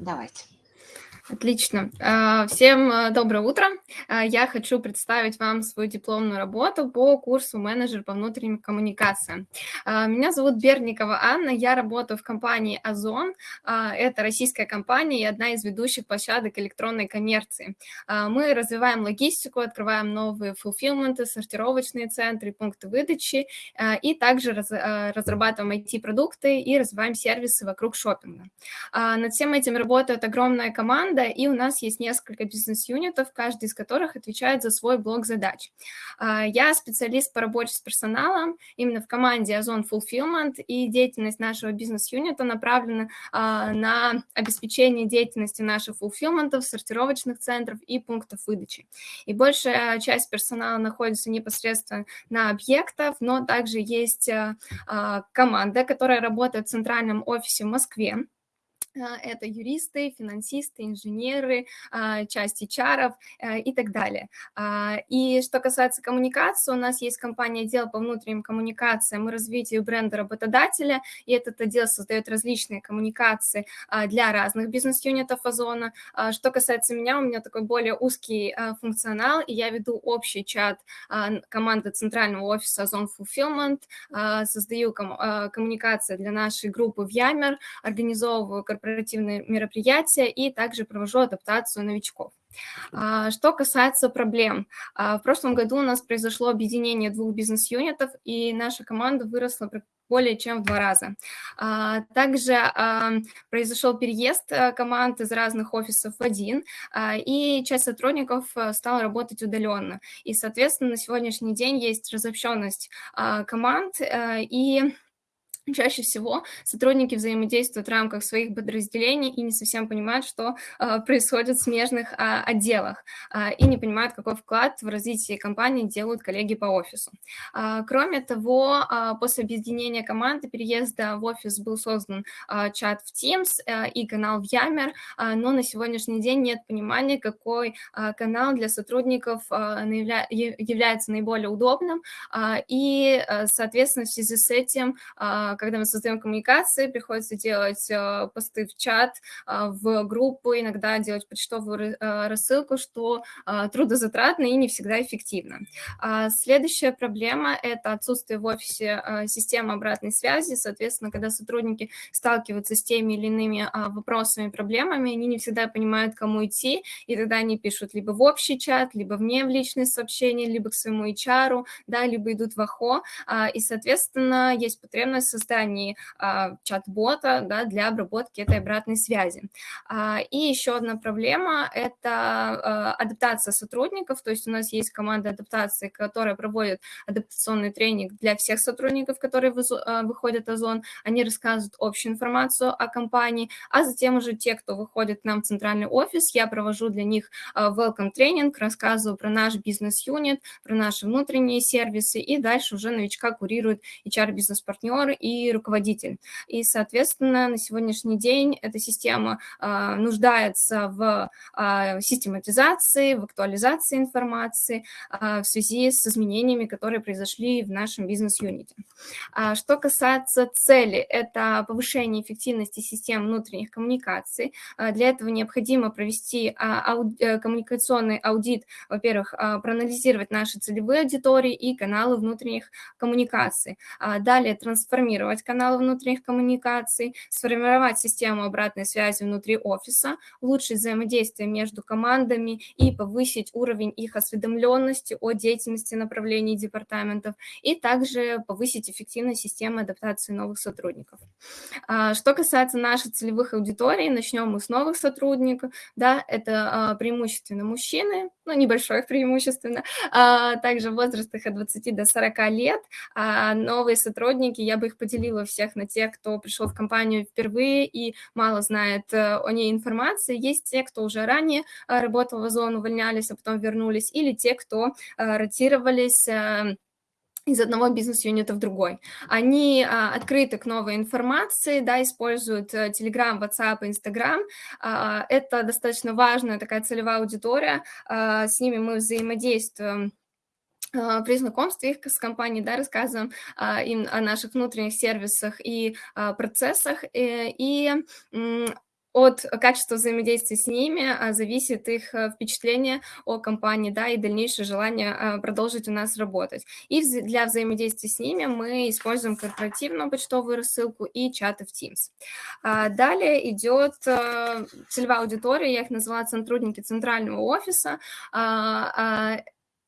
Давайте. Отлично. А, всем а, доброе утро. А, я хочу представить вам свою дипломную работу по курсу менеджер по внутренним коммуникациям. Меня зовут Берникова Анна, я работаю в компании Озон. Это российская компания и одна из ведущих площадок электронной коммерции. Мы развиваем логистику, открываем новые фулфилменты, сортировочные центры, пункты выдачи и также разрабатываем IT-продукты и развиваем сервисы вокруг шопинга. Над всем этим работает огромная команда, команда, и у нас есть несколько бизнес-юнитов, каждый из которых отвечает за свой блок задач. А, я специалист по работе с персоналом именно в команде Озон Fulfillment, и деятельность нашего бизнес-юнита направлена а, на обеспечение деятельности наших фулфилментов, сортировочных центров и пунктов выдачи. И большая часть персонала находится непосредственно на объектах, но также есть а, команда, которая работает в центральном офисе в Москве, это юристы, финансисты, инженеры, а, часть HR э, и так далее. А, и что касается коммуникации, у нас есть компания отдел по внутренним коммуникациям и развитию бренда работодателя, и этот отдел создает различные коммуникации для разных бизнес-юнитов Озона. Что касается меня, у меня такой более узкий функционал, и я веду общий чат команды центрального офиса Озон Fulfillment, создаю коммуникации для нашей группы в Ямер, организовываю корпоративные мероприятия и также провожу адаптацию новичков. А, что касается проблем, а, в прошлом году у нас произошло объединение двух бизнес-юнитов, и наша команда выросла более чем в два раза. А, также произошел переезд э, команд из разных офисов в один, и часть сотрудников э, стала работать удаленно. И, соответственно, на сегодняшний день есть разобщенность команд, э, и Чаще всего сотрудники взаимодействуют в рамках своих подразделений и не совсем понимают, что э, происходит в смежных э, отделах, э, и не понимают, какой вклад в развитие компании делают коллеги по офису. Э, кроме того, э, после объединения команды переезда в офис был создан э, чат в Teams э, и канал в Yammer, э, но на сегодняшний день нет понимания, какой э, канал для сотрудников э, наявля является наиболее удобным, э, и, соответственно, в связи с этим э, когда мы создаем коммуникации, приходится делать э, посты в чат, э, в группу, иногда делать почтовую рассылку, что трудозатратно и не всегда эффективно. А следующая проблема – это отсутствие в офисе системы обратной связи. Соответственно, когда сотрудники сталкиваются с теми или иными вопросами, проблемами, они не всегда понимают, кому идти, и тогда они пишут либо в общий чат, либо мне в личные сообщения, либо к своему HR, да, либо идут в АХО, и, соответственно, есть потребность создании а, чат-бота да, для обработки этой обратной связи. А, и еще одна проблема – это а, адаптация сотрудников, то есть у нас есть команда адаптации, которая проводит адаптационный тренинг для всех сотрудников, которые выходят о зон, они рассказывают общую информацию о компании, а затем уже те, кто выходит к нам в центральный офис, я провожу для них welcome тренинг, рассказываю про наш бизнес-юнит, про наши внутренние сервисы, и дальше уже новичка курирует HR-бизнес-партнер и руководитель. И, соответственно, на сегодняшний день эта система а, нуждается в а, систематизации, в актуализации информации а, в связи с изменениями, которые произошли в нашем бизнес-юните. Что касается цели, это повышение эффективности систем внутренних коммуникаций. Для этого необходимо провести э, коммуникационный аудит, во-первых, проанализировать наши целевые аудитории и каналы внутренних коммуникаций. Далее трансформировать сформировать каналы внутренних коммуникаций, сформировать систему обратной связи внутри офиса, улучшить взаимодействие между командами и повысить уровень их осведомленности о деятельности направлений департаментов и также повысить эффективность системы адаптации новых сотрудников. А, что касается наших целевых аудиторий, начнем мы с новых сотрудников. Да, это а, преимущественно мужчины, ну, небольшое преимущественно, а, также в возрастах от 20 до 40 лет. Новые сотрудники, я бы их поделила разделила всех на тех, кто пришел в компанию впервые и мало знает э, о ней информации. Есть те, кто уже ранее э, работал в Озон, увольнялись, а потом вернулись, или те, кто э, ротировались из одного бизнес-юнита в другой. Они а, открыты к новой информации, да, используют а, Telegram, WhatsApp, Instagram. А, это достаточно важная такая целевая аудитория. А, с ними мы взаимодействуем при знакомстве их с компанией, да, рассказываем а, им о наших внутренних сервисах и а, процессах, и, э, и от качества взаимодействия с ними а, зависит их э, впечатление о компании, да, и дальнейшее желание а, продолжить у нас работать. И для взаимодействия с ними мы используем корпоративную почтовую рассылку и чаты в Teams. А, далее идет э, целевая аудитория, я их назвала сотрудники центрального офиса,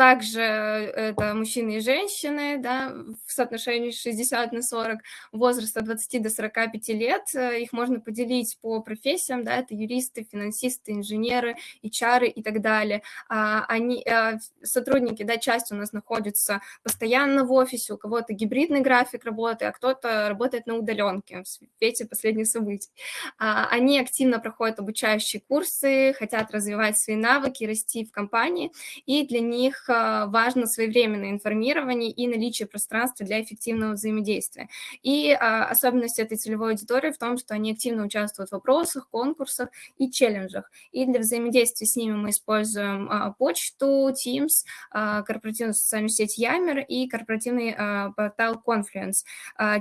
также это мужчины и женщины, да, в соотношении 60 на 40, возраст от 20 до 45 лет. Их можно поделить по профессиям, да, это юристы, финансисты, инженеры, HR и так далее. А, они, а, сотрудники, да, часть у нас находится постоянно в офисе, у кого-то гибридный график работы, а кто-то работает на удаленке в свете последних событий. А, они активно проходят обучающие курсы, хотят развивать свои навыки, расти в компании, и для них важно своевременное информирование и наличие пространства для эффективного взаимодействия. И а, особенность этой целевой аудитории в том, что они активно участвуют в вопросах, конкурсах и челленджах. И для взаимодействия с ними мы используем а, почту, Teams, а, корпоративную социальную сеть Yammer и корпоративный портал Confluence.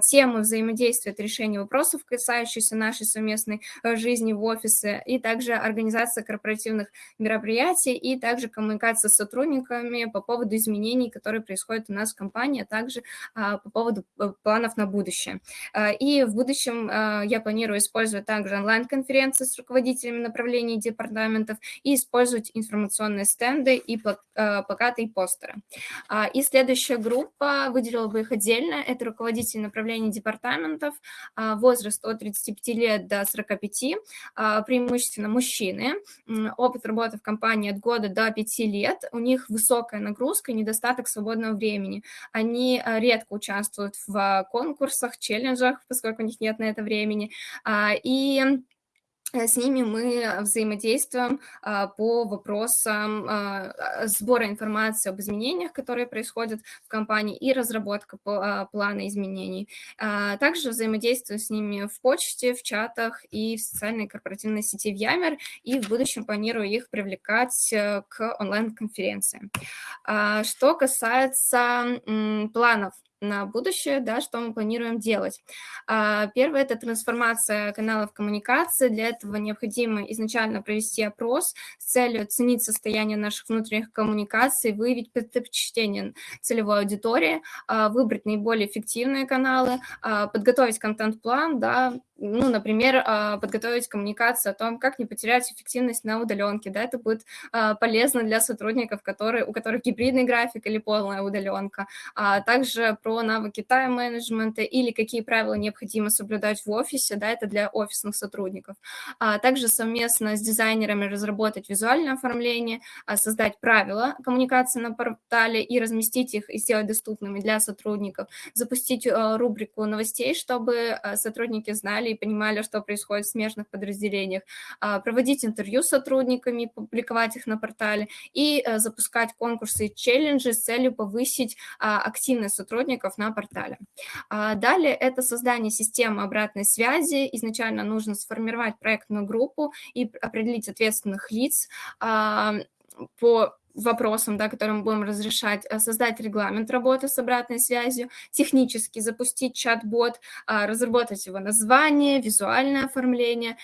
Темы взаимодействия – это решение вопросов, касающихся нашей совместной э, жизни в офисе, и также организация корпоративных мероприятий, и также коммуникация с сотрудниками, планами по поводу изменений, которые происходят у нас в компании, а также а, по поводу э, планов на будущее. А, и в будущем а, я планирую использовать также онлайн-конференции с руководителями направлений департаментов и использовать информационные стенды и плакаты и постеры. И следующая группа, выделила бы их отдельно, это руководители направлений департаментов, возраст от 35 лет до 45, преимущественно мужчины, опыт работы в компании от года до 5 лет, у них высокая высокая нагрузка и недостаток свободного времени. Они э, редко участвуют в конкурсах, челленджах, поскольку у них нет на это времени. А, и Э, с ними мы взаимодействуем а, по вопросам а, сбора информации об изменениях, которые происходят в компании, и разработка а, плана изменений. Также взаимодействую с ними в почте, в чатах и в социальной корпоративной сети в Ямер, и в будущем планирую их привлекать э, к онлайн-конференциям. Что касается планов на будущее, да, что мы планируем делать. А, первое – это трансформация каналов коммуникации. Для этого необходимо изначально провести опрос с целью оценить состояние наших внутренних коммуникаций, выявить предпочтение целевой аудитории, а, выбрать наиболее эффективные каналы, а, подготовить контент-план, да, ну, например, подготовить коммуникацию о том, как не потерять эффективность на удаленке. Да, это будет полезно для сотрудников, которые, у которых гибридный график или полная удаленка. А также про навыки тайм-менеджмента или какие правила необходимо соблюдать в офисе, да, это для офисных сотрудников. А также совместно с дизайнерами разработать визуальное оформление, а создать правила коммуникации на портале и разместить их и сделать доступными для сотрудников, запустить э, рубрику новостей, чтобы э, сотрудники знали и понимали, что происходит в смежных подразделениях, а, проводить интервью с сотрудниками, публиковать их на портале и э, запускать конкурсы и челленджи с целью повысить а, активность сотрудников сотрудников на портале. А, далее это создание системы обратной связи. Изначально нужно сформировать проектную группу и определить ответственных лиц а, по вопросам, да, которые мы будем разрешать, а, создать регламент работы с обратной связью, технически запустить чат-бот, разработать его название, визуальное оформление,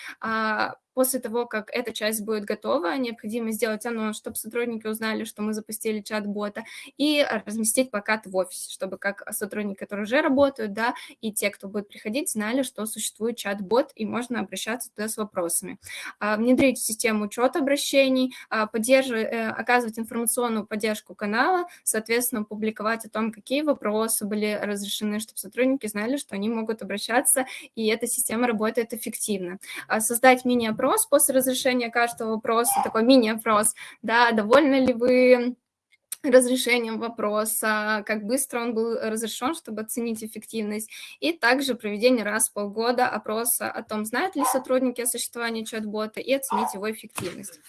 После того, как эта часть будет готова, необходимо сделать анонс, чтобы сотрудники узнали, что мы запустили чат-бота, и разместить плакат в офисе, чтобы как сотрудники, которые уже работают, да, и те, кто будет приходить, знали, что существует чат-бот, и можно обращаться туда с вопросами. А, внедрить систему учет обращений, а, поддерживать, э, оказывать информационную поддержку канала, соответственно, публиковать о том, какие вопросы были разрешены, чтобы сотрудники знали, что они могут обращаться, и эта система работает эффективно. А, создать мини-опрос опрос после разрешения каждого вопроса, такой мини-опрос, да, довольны ли вы разрешением вопроса, как быстро он был разрешен, чтобы оценить эффективность, и также проведение раз в полгода опроса о том, знают ли сотрудники о существовании чат-бота, и оценить его эффективность.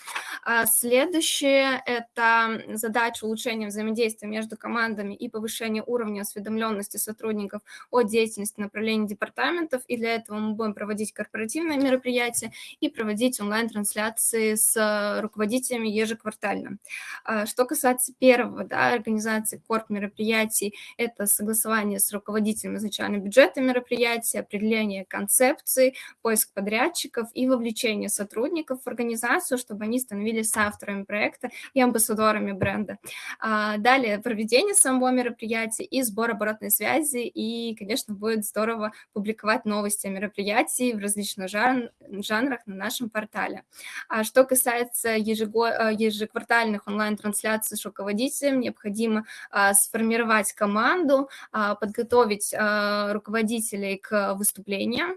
А следующее – это задача улучшения взаимодействия между командами и повышения уровня осведомленности сотрудников о деятельности направлений департаментов, и для этого мы будем проводить корпоративные мероприятия и проводить онлайн-трансляции с руководителями ежеквартально. А что касается первого первого, да, организации корп мероприятий – это согласование с руководителем изначально бюджета мероприятия, определение концепции, поиск подрядчиков и вовлечение сотрудников в организацию, чтобы они становились соавторами проекта и амбассадорами бренда. А, далее проведение самого мероприятия и сбор оборотной связи, и, конечно, будет здорово публиковать новости о мероприятии в различных жан жанрах на нашем портале. А что касается ежего э, ежеквартальных онлайн-трансляций с необходимо а, сформировать команду, а, подготовить а, руководителей к выступлениям,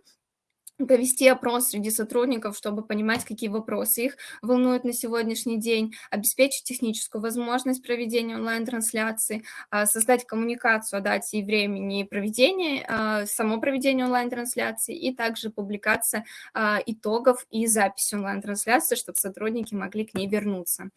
провести опрос среди сотрудников, чтобы понимать, какие вопросы их волнуют на сегодняшний день, обеспечить техническую возможность проведения онлайн-трансляции, а, создать коммуникацию о дате и времени проведения, а, само проведение онлайн-трансляции и также публикация а, итогов и записи онлайн-трансляции, чтобы сотрудники могли к ней вернуться.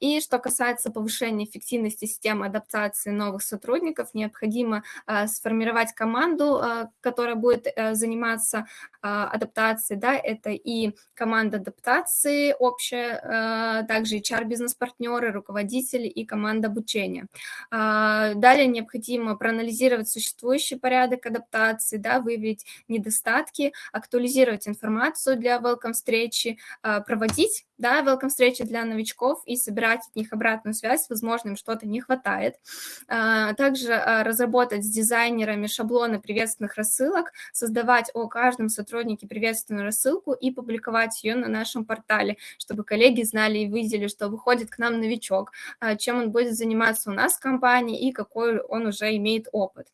И что касается повышения эффективности системы адаптации новых сотрудников, необходимо сформировать команду, которая будет э, заниматься адаптации, да, это и команда адаптации общая, а, также HR-бизнес-партнеры, руководители и команда обучения. А, далее необходимо проанализировать существующий порядок адаптации, да, выявить недостатки, актуализировать информацию для welcome встречи, проводить да, welcome встречи для новичков и собирать от них обратную связь, возможно, им что-то не хватает. Также разработать с дизайнерами шаблоны приветственных рассылок, создавать о каждом сотруднике приветственную рассылку и публиковать ее на нашем портале, чтобы коллеги знали и видели, что выходит к нам новичок, чем он будет заниматься у нас в компании и какой он уже имеет опыт.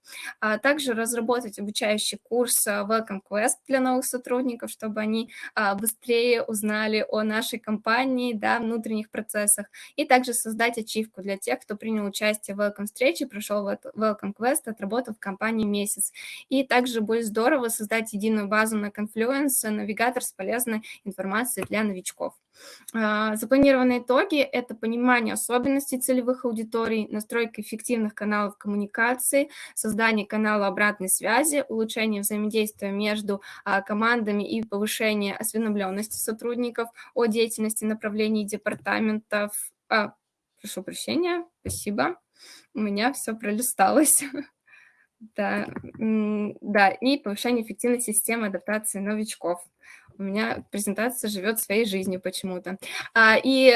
Также разработать обучающий курс Welcome Quest для новых сотрудников, чтобы они быстрее узнали о нашей компании, компании, да, внутренних процессах, и также создать ачивку для тех, кто принял участие в Welcome встрече, прошел Welcome Quest, отработал в компании месяц. И также будет здорово создать единую базу на Confluence, навигатор с полезной информацией для новичков. А, запланированные итоги – это понимание особенностей целевых аудиторий, настройка эффективных каналов коммуникации, создание канала обратной связи, улучшение взаимодействия между а, командами и повышение осведомленности сотрудников о деятельности направлений департаментов. А, прошу прощения, спасибо. У меня все пролисталось. Да, да, и повышение эффективности системы адаптации новичков у меня презентация живет своей жизнью почему-то. А, и